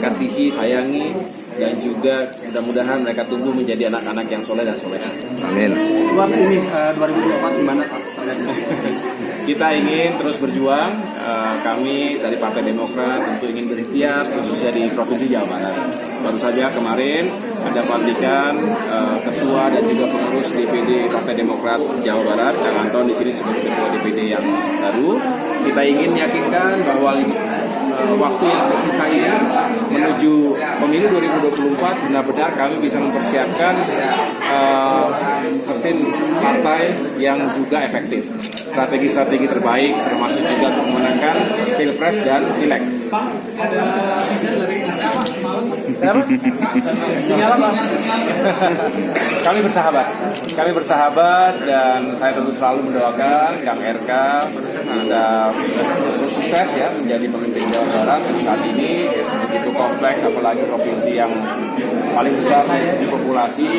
kasihi, sayangi, dan juga mudah-mudahan mereka tumbuh menjadi anak-anak yang soleh dan soleha. Amin. Buat ini eh, 2024 gimana Pak? Kita ingin terus berjuang. eh, kami dari Partai Demokrat tentu ingin berikhtiar khususnya di Provinsi Jawa Barat. Baru saja kemarin ada pelantikan eh, ketua dan juga pengurus DPD Partai Demokrat Jawa Barat, Kang Anton di sini sebagai ketua DPD yang baru. Kita ingin meyakinkan bahwa eh, waktu yang tersisa ini menuju pemilu 2024 benar-benar kami bisa mempersiapkan eh, mesin partai yang juga efektif. Strategi-strategi terbaik termasuk juga untuk memenangkan pilpres dan pileg. Kami bersahabat, kami bersahabat dan saya tentu selalu mendoakan Kang RK bisa sukses ya menjadi pemimpin Jawa Barat saat ini begitu kompleks apalagi provinsi yang paling besar segi populasi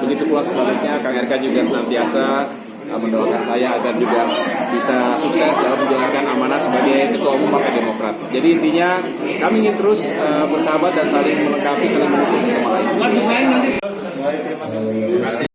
begitu pula sebaliknya Kang RK juga senantiasa uh, mendoakan saya agar juga bisa sukses dalam menjalankan amanah sebagai ketua umum Partai Demokrat. Jadi intinya kami ingin terus uh, bersahabat dan saling melengkapi, saling mendukung sama lain.